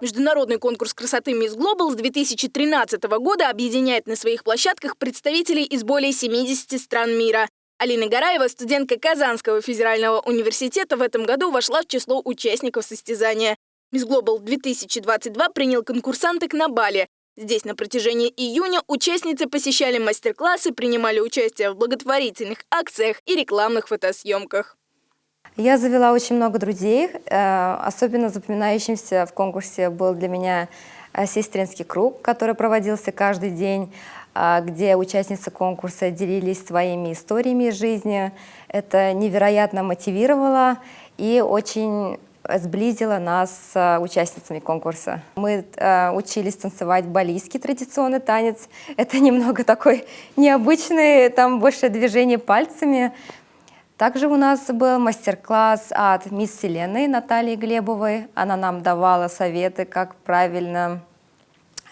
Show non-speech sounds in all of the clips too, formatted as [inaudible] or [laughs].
Международный конкурс красоты Miss Global с 2013 года объединяет на своих площадках представителей из более 70 стран мира. Алина Гараева, студентка Казанского федерального университета, в этом году вошла в число участников состязания. Miss Global 2022 принял конкурсанток на Бали. Здесь на протяжении июня участницы посещали мастер-классы, принимали участие в благотворительных акциях и рекламных фотосъемках. Я завела очень много друзей. Э, особенно запоминающимся в конкурсе был для меня э, сестринский круг, который проводился каждый день, э, где участницы конкурса делились своими историями жизни. Это невероятно мотивировало и очень сблизила нас с участницами конкурса. Мы учились танцевать балийский традиционный танец. [laughs] Это немного такой необычный, там больше движение пальцами. Также у нас был мастер-класс от мисс Вселенной Натальи Глебовой. Она нам давала советы, как правильно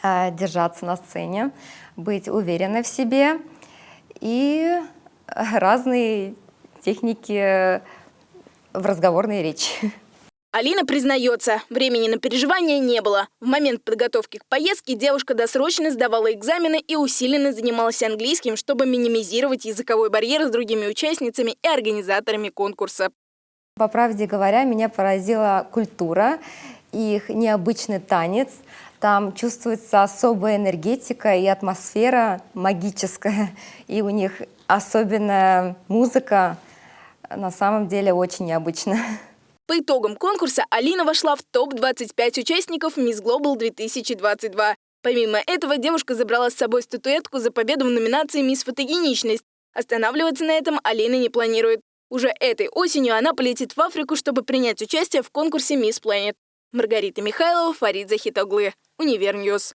э, держаться на сцене, быть уверенной в себе и разные техники в разговорной речи. [laughs] Алина признается, времени на переживания не было. В момент подготовки к поездке девушка досрочно сдавала экзамены и усиленно занималась английским, чтобы минимизировать языковой барьер с другими участницами и организаторами конкурса. По правде говоря, меня поразила культура, их необычный танец. Там чувствуется особая энергетика и атмосфера магическая. И у них особенная музыка. На самом деле очень необычная. По итогам конкурса Алина вошла в топ-25 участников Miss Global 2022. Помимо этого, девушка забрала с собой статуэтку за победу в номинации «Мисс Фотогеничность». Останавливаться на этом Алина не планирует. Уже этой осенью она полетит в Африку, чтобы принять участие в конкурсе «Мисс Планет». Маргарита Михайлова, Фарид Захитоглы. Univer News.